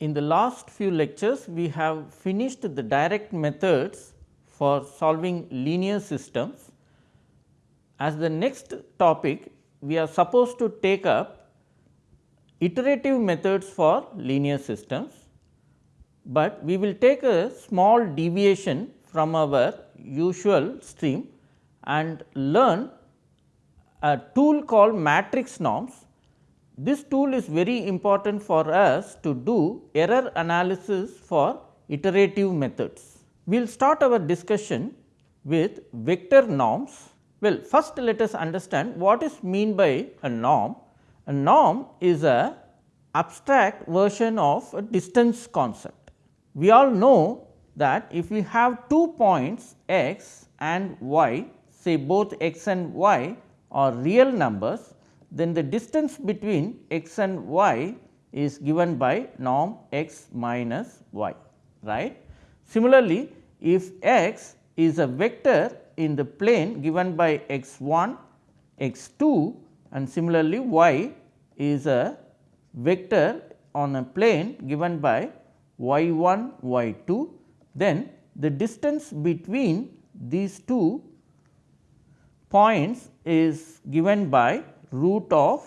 In the last few lectures we have finished the direct methods for solving linear systems. As the next topic we are supposed to take up iterative methods for linear systems, but we will take a small deviation from our usual stream and learn a tool called matrix norms this tool is very important for us to do error analysis for iterative methods. We will start our discussion with vector norms. Well, first let us understand what is mean by a norm. A norm is a abstract version of a distance concept. We all know that if we have two points x and y, say both x and y are real numbers, then the distance between x and y is given by norm x minus y right. Similarly, if x is a vector in the plane given by x 1 x 2 and similarly y is a vector on a plane given by y 1 y 2 then the distance between these two points is given by root of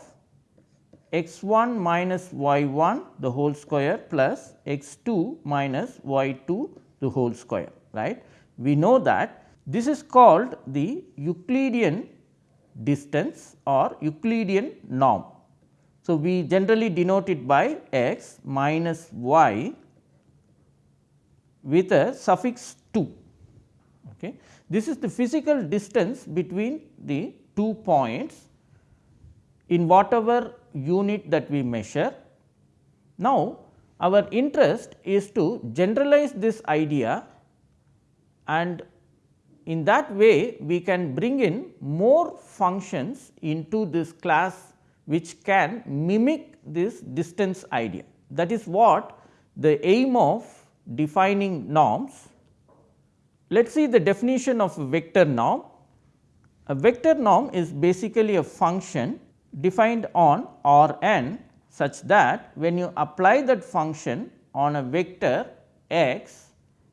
x 1 minus y 1 the whole square plus x 2 minus y 2 the whole square right. We know that this is called the Euclidean distance or Euclidean norm. So, we generally denote it by x minus y with a suffix 2. Okay. This is the physical distance between the two points in whatever unit that we measure. Now, our interest is to generalize this idea and in that way we can bring in more functions into this class which can mimic this distance idea. That is what the aim of defining norms. Let us see the definition of vector norm. A vector norm is basically a function defined on R n such that when you apply that function on a vector x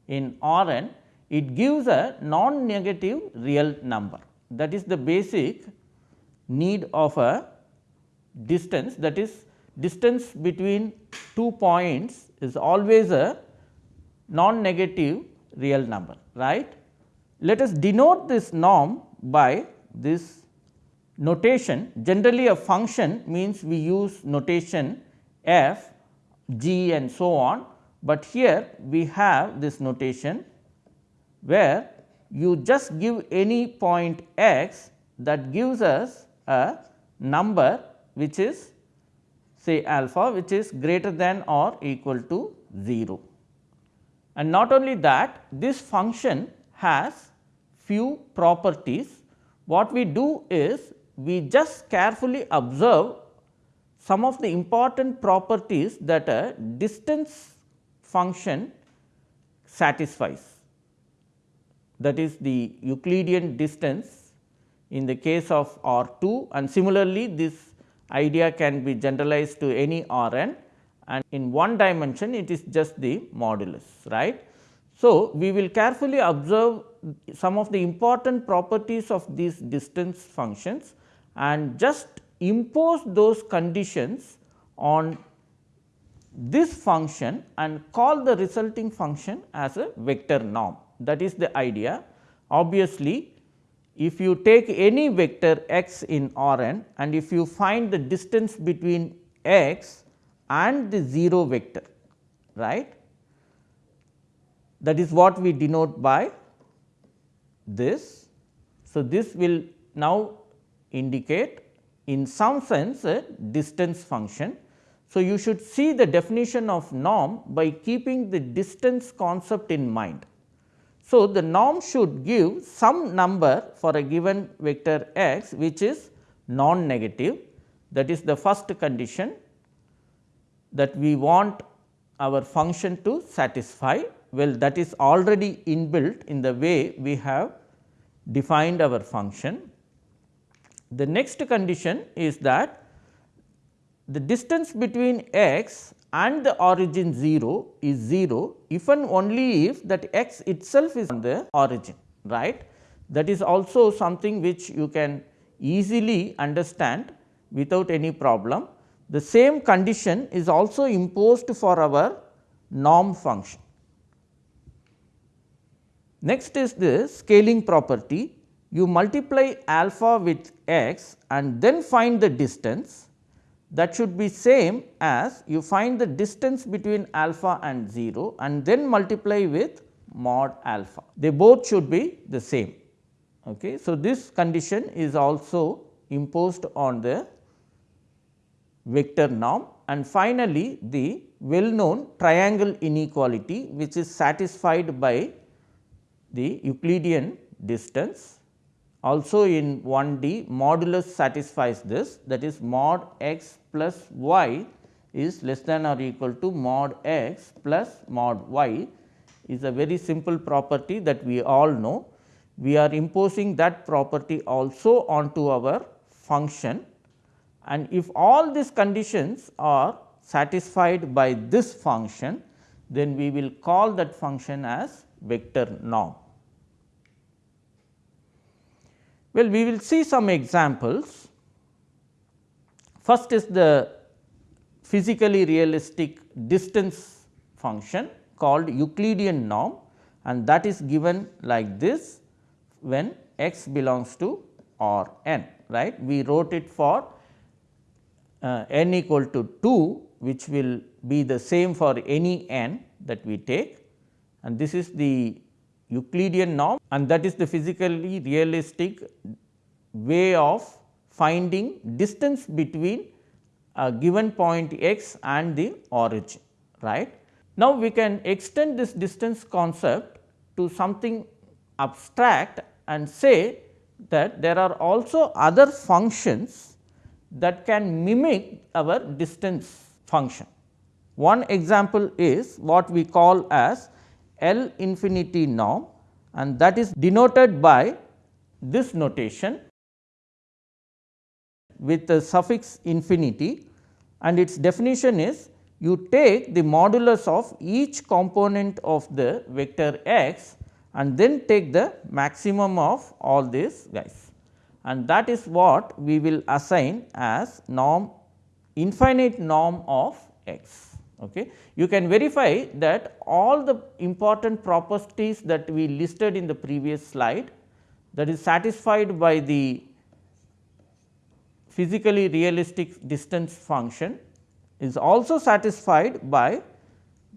in R n, it gives a non negative real number. That is the basic need of a distance that is distance between two points is always a non negative real number right. Let us denote this norm by this notation generally a function means we use notation f, g and so on, but here we have this notation where you just give any point x that gives us a number which is say alpha which is greater than or equal to 0. And not only that this function has few properties. What we do is we just carefully observe some of the important properties that a distance function satisfies. That is the Euclidean distance in the case of R 2 and similarly this idea can be generalized to any R n and in one dimension it is just the modulus right. So, we will carefully observe some of the important properties of these distance functions and just impose those conditions on this function and call the resulting function as a vector norm that is the idea. Obviously, if you take any vector x in R n and if you find the distance between x and the 0 vector right that is what we denote by this. So, this will now indicate in some sense a distance function. So, you should see the definition of norm by keeping the distance concept in mind. So, the norm should give some number for a given vector x which is non negative that is the first condition that we want our function to satisfy. Well, that is already inbuilt in the way we have defined our function. The next condition is that the distance between x and the origin 0 is 0 if and only if that x itself is on the origin right. That is also something which you can easily understand without any problem. The same condition is also imposed for our norm function. Next is the scaling property. You multiply alpha with x and then find the distance that should be same as you find the distance between alpha and 0 and then multiply with mod alpha. They both should be the same. Okay. So, this condition is also imposed on the vector norm and finally, the well known triangle inequality which is satisfied by the Euclidean distance. Also in 1D modulus satisfies this that is mod x plus y is less than or equal to mod x plus mod y is a very simple property that we all know. We are imposing that property also onto our function and if all these conditions are satisfied by this function, then we will call that function as vector norm. Well, we will see some examples. First is the physically realistic distance function called Euclidean norm and that is given like this when x belongs to R n right. We wrote it for uh, n equal to 2 which will be the same for any n that we take and this is the Euclidean norm and that is the physically realistic way of finding distance between a given point x and the origin right. Now, we can extend this distance concept to something abstract and say that there are also other functions that can mimic our distance function. One example is what we call as L infinity norm and that is denoted by this notation with the suffix infinity and its definition is you take the modulus of each component of the vector x and then take the maximum of all these guys and that is what we will assign as norm infinite norm of x. Okay. You can verify that all the important properties that we listed in the previous slide that is satisfied by the physically realistic distance function is also satisfied by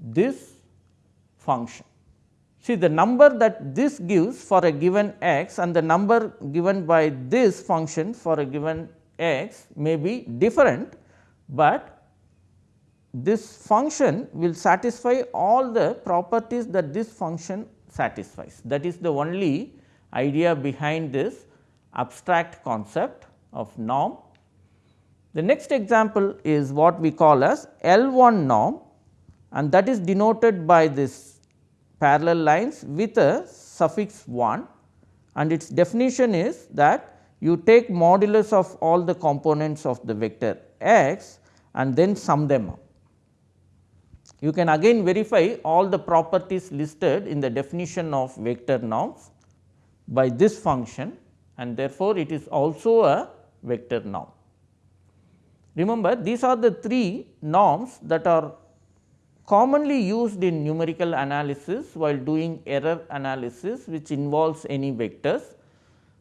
this function. See the number that this gives for a given x and the number given by this function for a given x may be different, but this function will satisfy all the properties that this function satisfies. That is the only idea behind this abstract concept of norm. The next example is what we call as L 1 norm and that is denoted by this parallel lines with a suffix 1 and its definition is that you take modulus of all the components of the vector x and then sum them up. You can again verify all the properties listed in the definition of vector norms by this function and therefore, it is also a vector norm. Remember these are the three norms that are commonly used in numerical analysis while doing error analysis which involves any vectors.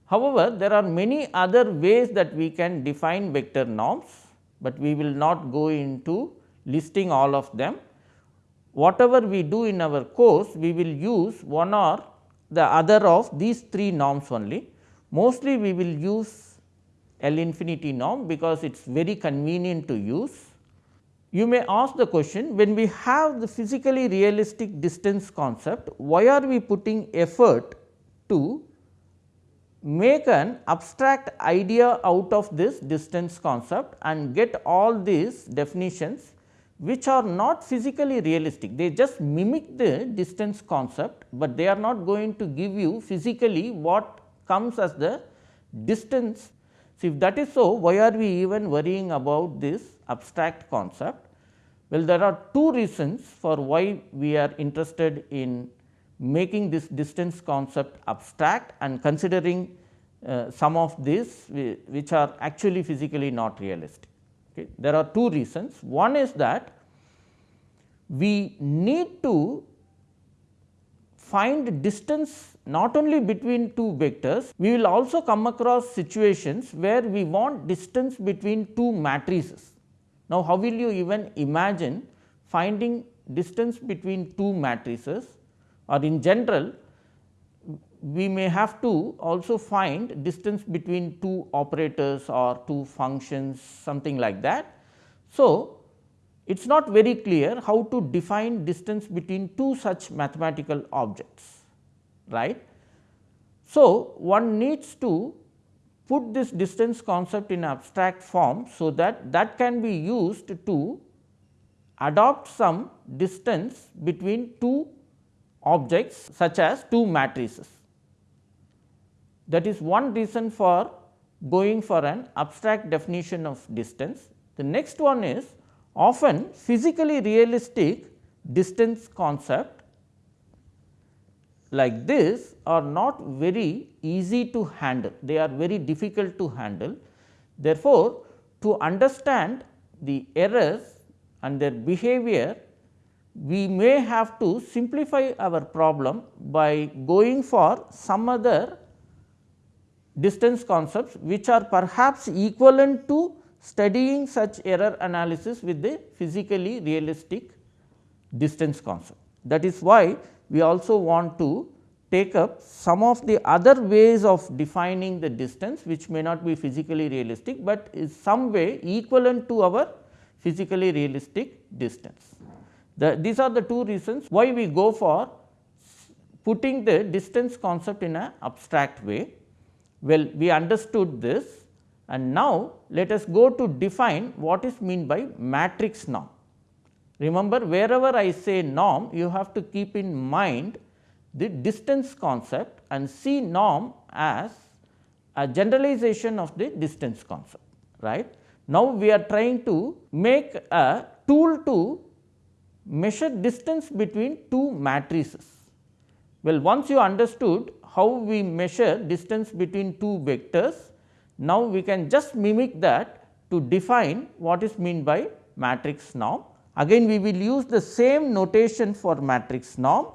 However, there are many other ways that we can define vector norms, but we will not go into listing all of them whatever we do in our course, we will use one or the other of these three norms only. Mostly we will use L infinity norm because it is very convenient to use. You may ask the question when we have the physically realistic distance concept, why are we putting effort to make an abstract idea out of this distance concept and get all these definitions which are not physically realistic. They just mimic the distance concept, but they are not going to give you physically what comes as the distance. So, if that is so, why are we even worrying about this abstract concept? Well, there are two reasons for why we are interested in making this distance concept abstract and considering uh, some of these which are actually physically not realistic. Okay. There are two reasons. One is that we need to find distance not only between two vectors, we will also come across situations where we want distance between two matrices. Now, how will you even imagine finding distance between two matrices or in general we may have to also find distance between two operators or two functions something like that. So, it is not very clear how to define distance between two such mathematical objects right. So, one needs to put this distance concept in abstract form, so that that can be used to adopt some distance between two objects such as two matrices. That is one reason for going for an abstract definition of distance. The next one is often physically realistic distance concept like this are not very easy to handle, they are very difficult to handle. Therefore, to understand the errors and their behavior, we may have to simplify our problem by going for some other distance concepts which are perhaps equivalent to studying such error analysis with the physically realistic distance concept. That is why we also want to take up some of the other ways of defining the distance which may not be physically realistic, but is some way equivalent to our physically realistic distance. The, these are the two reasons why we go for putting the distance concept in an abstract way. Well, we understood this and now let us go to define what is mean by matrix norm. Remember wherever I say norm you have to keep in mind the distance concept and see norm as a generalization of the distance concept right. Now, we are trying to make a tool to measure distance between two matrices. Well, once you understood how we measure distance between two vectors. Now, we can just mimic that to define what is mean by matrix norm. Again we will use the same notation for matrix norm.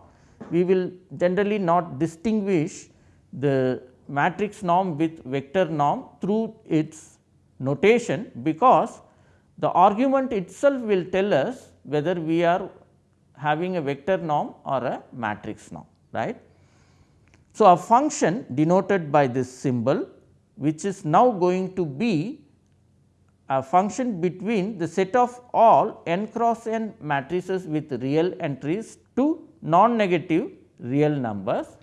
We will generally not distinguish the matrix norm with vector norm through its notation, because the argument itself will tell us whether we are having a vector norm or a matrix norm right. So, a function denoted by this symbol which is now going to be a function between the set of all n cross n matrices with real entries to non-negative real numbers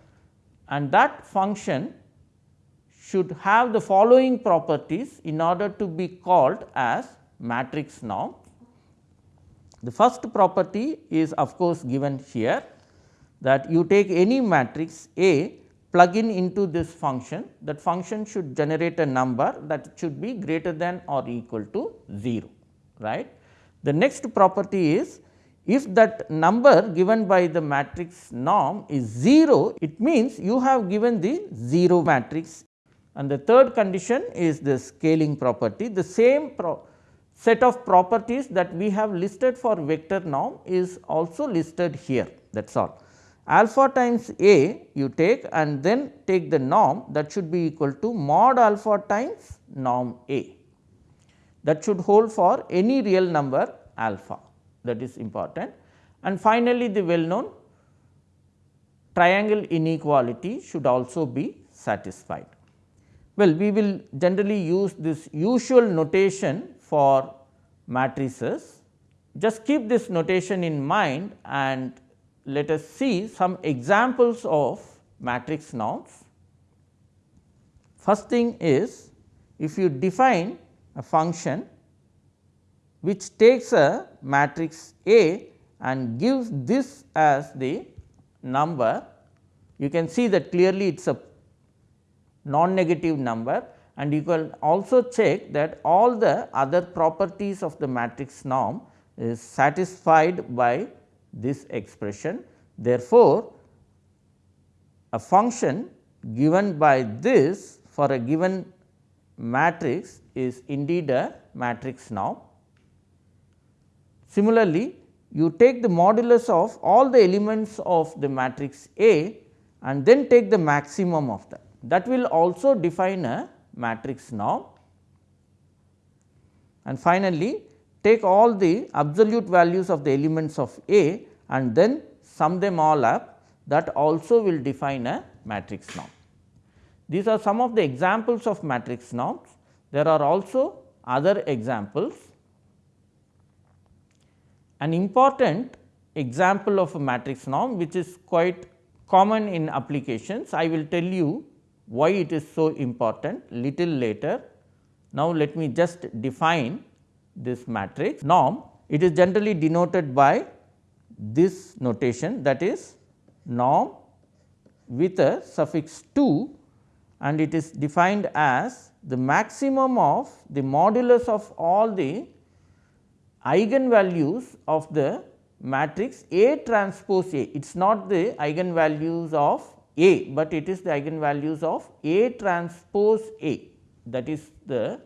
and that function should have the following properties in order to be called as matrix norm. The first property is of course given here that you take any matrix A plug in into this function that function should generate a number that should be greater than or equal to 0 right. The next property is if that number given by the matrix norm is 0 it means you have given the 0 matrix. And the third condition is the scaling property. The same pro set of properties that we have listed for vector norm is also listed here that is all alpha times a you take and then take the norm that should be equal to mod alpha times norm a that should hold for any real number alpha that is important. And finally, the well known triangle inequality should also be satisfied. Well, we will generally use this usual notation for matrices. Just keep this notation in mind and let us see some examples of matrix norms. First thing is if you define a function which takes a matrix A and gives this as the number, you can see that clearly it is a non-negative number and you can also check that all the other properties of the matrix norm is satisfied by this expression. Therefore, a function given by this for a given matrix is indeed a matrix norm. Similarly, you take the modulus of all the elements of the matrix A and then take the maximum of that. That will also define a matrix norm. And finally, take all the absolute values of the elements of A and then sum them all up that also will define a matrix norm. These are some of the examples of matrix norms. There are also other examples. An important example of a matrix norm which is quite common in applications. I will tell you why it is so important little later. Now, let me just define this matrix norm. It is generally denoted by this notation that is norm with a suffix 2 and it is defined as the maximum of the modulus of all the eigenvalues of the matrix A transpose A. It is not the eigenvalues of A, but it is the eigenvalues of A transpose A that is the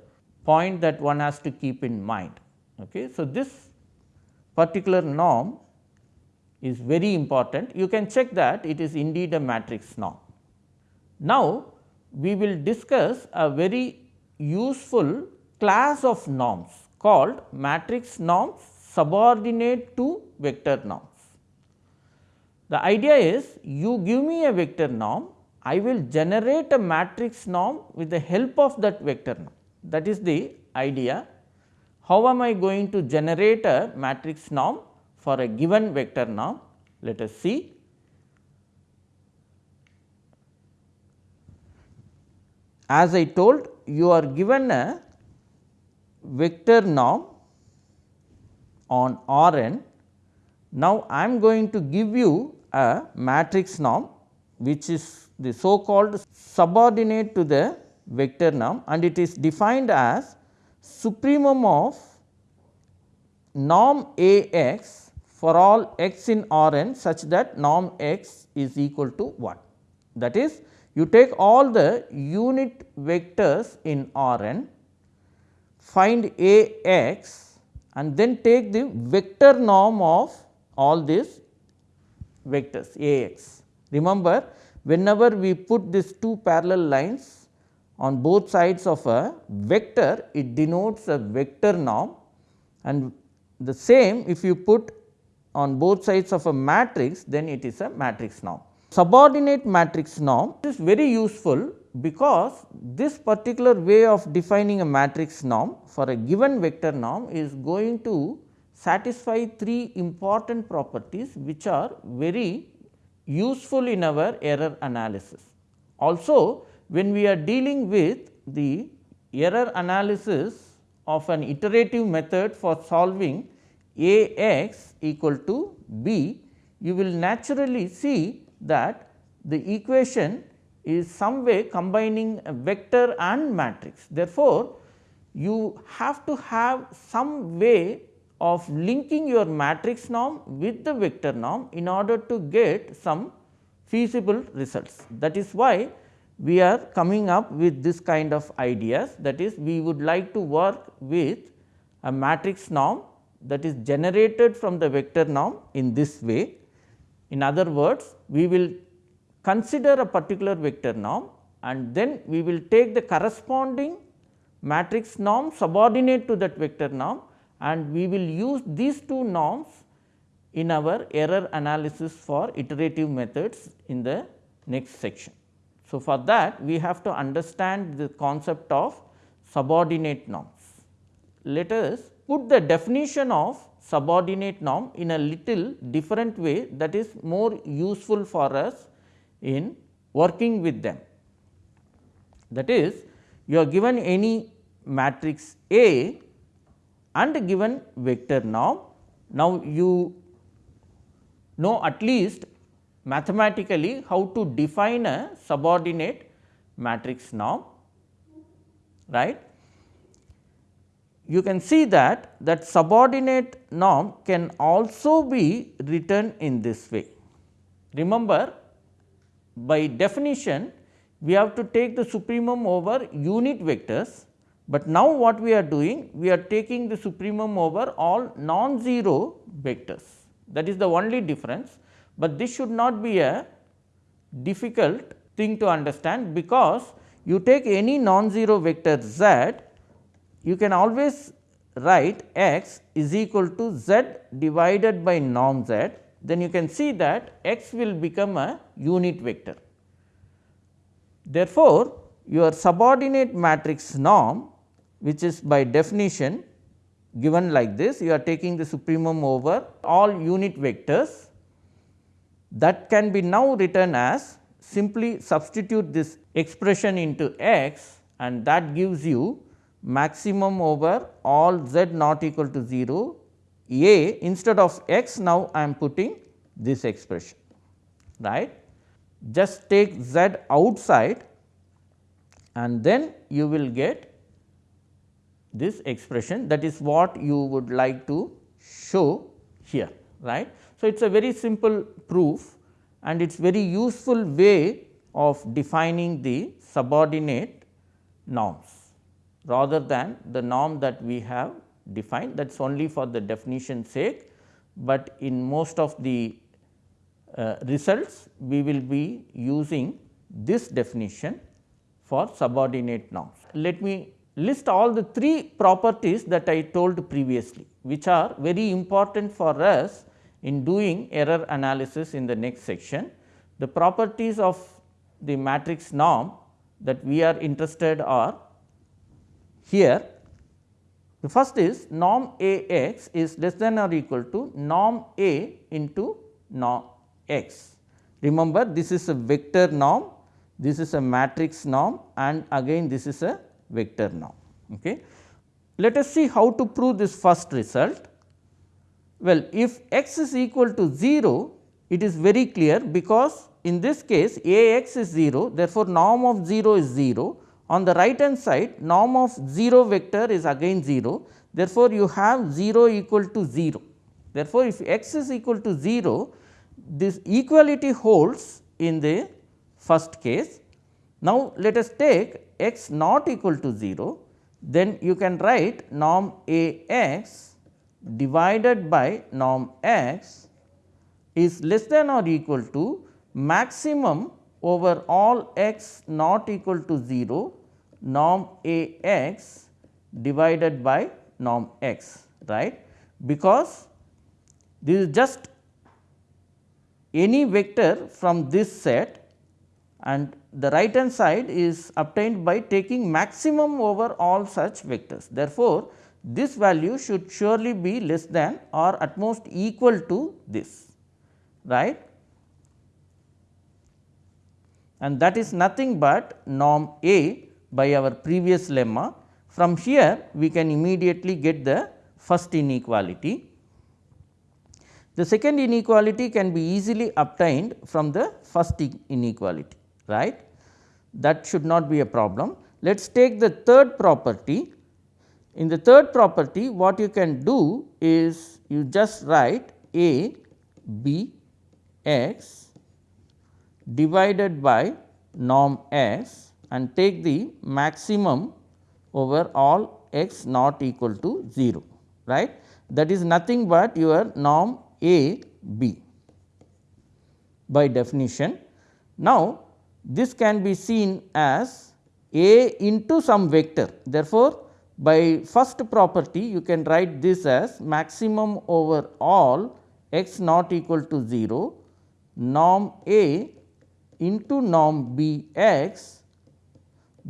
point that one has to keep in mind. Okay. So, this particular norm is very important you can check that it is indeed a matrix norm. Now, we will discuss a very useful class of norms called matrix norms subordinate to vector norms. The idea is you give me a vector norm, I will generate a matrix norm with the help of that vector norm. That is the idea. How am I going to generate a matrix norm for a given vector norm? Let us see. As I told you are given a vector norm on R n. Now, I am going to give you a matrix norm which is the so called subordinate to the vector norm and it is defined as supremum of norm A x for all x in R n such that norm x is equal to 1. That is you take all the unit vectors in R n, find A x and then take the vector norm of all these vectors A x. Remember whenever we put these two parallel lines on both sides of a vector, it denotes a vector norm and the same if you put on both sides of a matrix, then it is a matrix norm. Subordinate matrix norm is very useful because this particular way of defining a matrix norm for a given vector norm is going to satisfy three important properties which are very useful in our error analysis. Also when we are dealing with the error analysis of an iterative method for solving A x equal to b, you will naturally see that the equation is some way combining a vector and matrix. Therefore, you have to have some way of linking your matrix norm with the vector norm in order to get some feasible results. That is why we are coming up with this kind of ideas that is we would like to work with a matrix norm that is generated from the vector norm in this way in other words, we will consider a particular vector norm and then we will take the corresponding matrix norm subordinate to that vector norm and we will use these two norms in our error analysis for iterative methods in the next section. So, for that we have to understand the concept of subordinate norms. Let us put the definition of subordinate norm in a little different way that is more useful for us in working with them. That is you are given any matrix A and given vector norm. Now, you know at least mathematically how to define a subordinate matrix norm right? You can see that that subordinate norm can also be written in this way. Remember by definition we have to take the supremum over unit vectors, but now what we are doing we are taking the supremum over all non-zero vectors. That is the only difference, but this should not be a difficult thing to understand because you take any non-zero vector z you can always write x is equal to z divided by norm z then you can see that x will become a unit vector. Therefore, your subordinate matrix norm which is by definition given like this you are taking the supremum over all unit vectors that can be now written as simply substitute this expression into x and that gives you maximum over all z not equal to 0 a instead of x now I am putting this expression right. Just take z outside and then you will get this expression that is what you would like to show here right. So, it is a very simple proof and it is very useful way of defining the subordinate norms rather than the norm that we have defined that is only for the definition sake, but in most of the uh, results we will be using this definition for subordinate norms. Let me list all the three properties that I told previously, which are very important for us in doing error analysis in the next section. The properties of the matrix norm that we are interested are here. The first is norm A x is less than or equal to norm A into norm x. Remember this is a vector norm, this is a matrix norm and again this is a vector norm. Okay. Let us see how to prove this first result. Well, if x is equal to 0, it is very clear because in this case A x is 0, therefore, norm of 0 is 0. On the right hand side norm of 0 vector is again 0, therefore, you have 0 equal to 0. Therefore, if x is equal to 0, this equality holds in the first case. Now, let us take x not equal to 0, then you can write norm A x divided by norm x is less than or equal to maximum over all x not equal to 0 norm A x divided by norm x right because this is just any vector from this set and the right hand side is obtained by taking maximum over all such vectors. Therefore, this value should surely be less than or at most equal to this right and that is nothing but norm A by our previous lemma. From here we can immediately get the first inequality. The second inequality can be easily obtained from the first inequality right that should not be a problem. Let us take the third property. In the third property what you can do is you just write a b x divided by norm s and take the maximum over all x not equal to 0 right. That is nothing but your norm a b by definition. Now, this can be seen as A into some vector. Therefore, by first property you can write this as maximum over all x not equal to 0 norm A into norm B x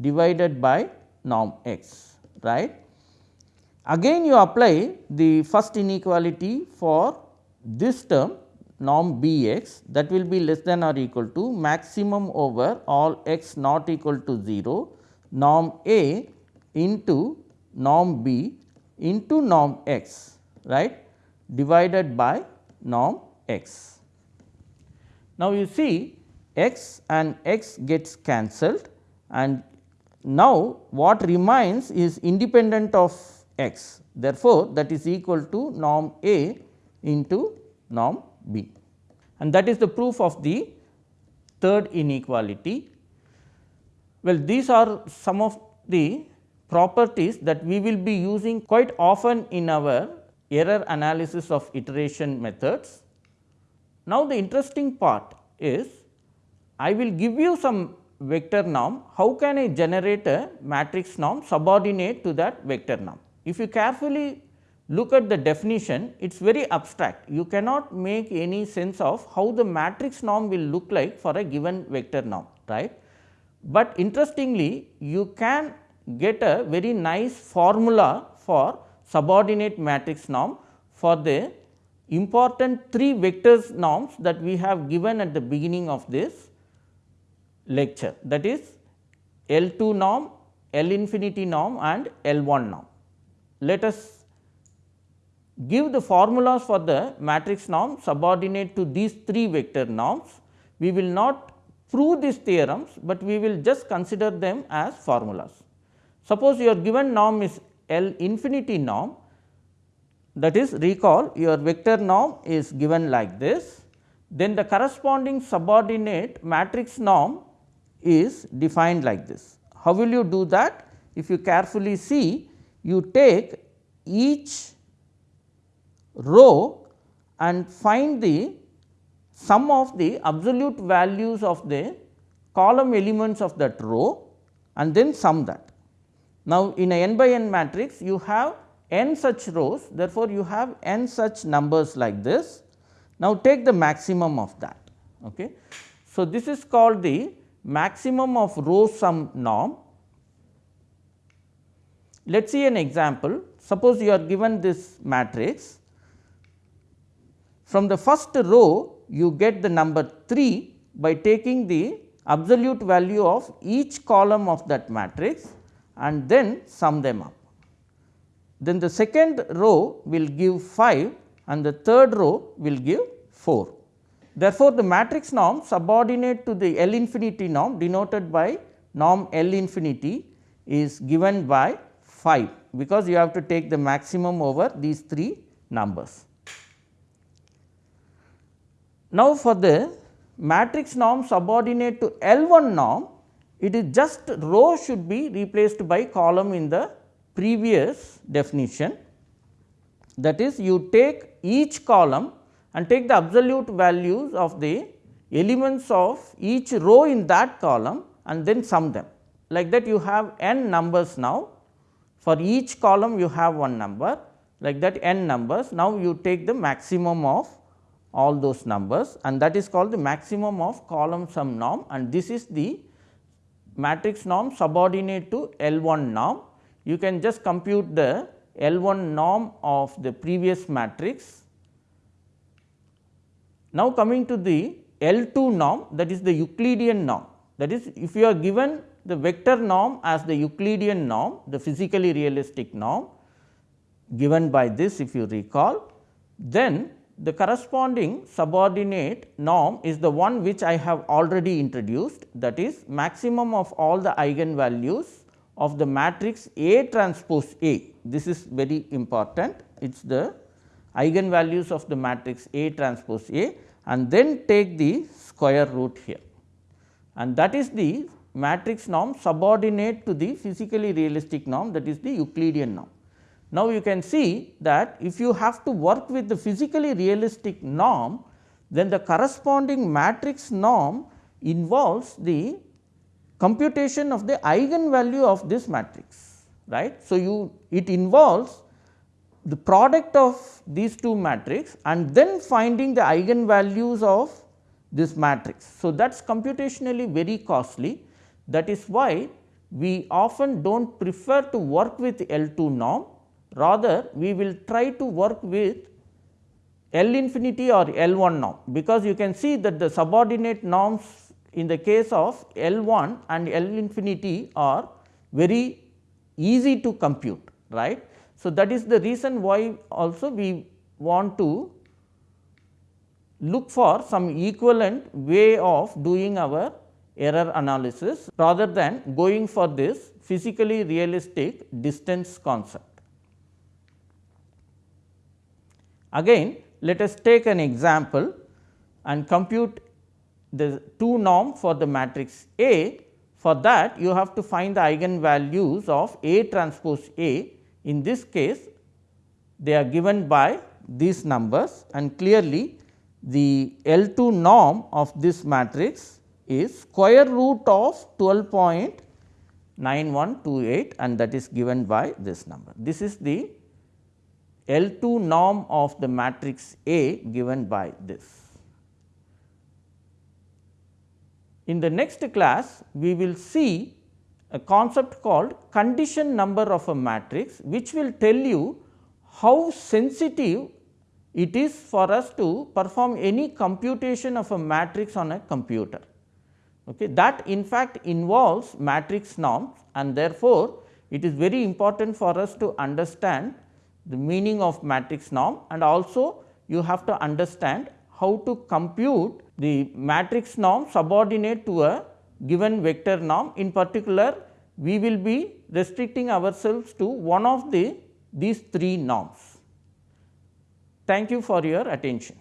divided by norm x right. Again you apply the first inequality for this term norm B x that will be less than or equal to maximum over all x not equal to 0 norm A into norm B into norm x right divided by norm x. Now, you see x and x gets cancelled and now what remains is independent of x. Therefore, that is equal to norm A into norm B and that is the proof of the third inequality. Well, these are some of the properties that we will be using quite often in our error analysis of iteration methods. Now, the interesting part is I will give you some vector norm, how can I generate a matrix norm subordinate to that vector norm? If you carefully look at the definition, it is very abstract. You cannot make any sense of how the matrix norm will look like for a given vector norm, right. But interestingly, you can get a very nice formula for subordinate matrix norm for the important three vectors norms that we have given at the beginning of this lecture that is L 2 norm, L infinity norm and L 1 norm. Let us give the formulas for the matrix norm subordinate to these three vector norms. We will not prove these theorems, but we will just consider them as formulas. Suppose your given norm is L infinity norm that is recall your vector norm is given like this, then the corresponding subordinate matrix norm is defined like this. How will you do that? If you carefully see, you take each row and find the sum of the absolute values of the column elements of that row and then sum that. Now, in a n by n matrix you have n such rows therefore, you have n such numbers like this. Now, take the maximum of that. Okay. So, this is called the maximum of row sum norm. Let us see an example. Suppose you are given this matrix. From the first row you get the number 3 by taking the absolute value of each column of that matrix and then sum them up. Then the second row will give 5 and the third row will give 4. Therefore, the matrix norm subordinate to the L infinity norm denoted by norm L infinity is given by 5, because you have to take the maximum over these 3 numbers. Now, for the matrix norm subordinate to L 1 norm, it is just row should be replaced by column in the previous definition. That is you take each column and take the absolute values of the elements of each row in that column and then sum them. Like that you have n numbers now, for each column you have one number like that n numbers. Now, you take the maximum of all those numbers and that is called the maximum of column sum norm and this is the matrix norm subordinate to L 1 norm. You can just compute the L 1 norm of the previous matrix now, coming to the L 2 norm that is the Euclidean norm that is if you are given the vector norm as the Euclidean norm the physically realistic norm given by this if you recall then the corresponding subordinate norm is the one which I have already introduced that is maximum of all the eigenvalues of the matrix A transpose A. This is very important it is the eigenvalues of the matrix A transpose A and then take the square root here and that is the matrix norm subordinate to the physically realistic norm that is the Euclidean norm. Now, you can see that if you have to work with the physically realistic norm, then the corresponding matrix norm involves the computation of the eigenvalue of this matrix right. So, you it involves the product of these two matrix and then finding the eigenvalues of this matrix. So, that is computationally very costly that is why we often do not prefer to work with L 2 norm rather we will try to work with L infinity or L 1 norm, because you can see that the subordinate norms in the case of L 1 and L infinity are very easy to compute right. So, that is the reason why also we want to look for some equivalent way of doing our error analysis rather than going for this physically realistic distance concept. Again let us take an example and compute the two norm for the matrix A. For that you have to find the eigenvalues of A transpose A. In this case they are given by these numbers and clearly the L 2 norm of this matrix is square root of 12.9128 and that is given by this number. This is the L 2 norm of the matrix A given by this. In the next class, we will see a concept called condition number of a matrix, which will tell you how sensitive it is for us to perform any computation of a matrix on a computer. Okay. That in fact involves matrix norms and therefore, it is very important for us to understand the meaning of matrix norm and also you have to understand how to compute the matrix norm subordinate to a given vector norm. In particular, we will be restricting ourselves to one of the these three norms. Thank you for your attention.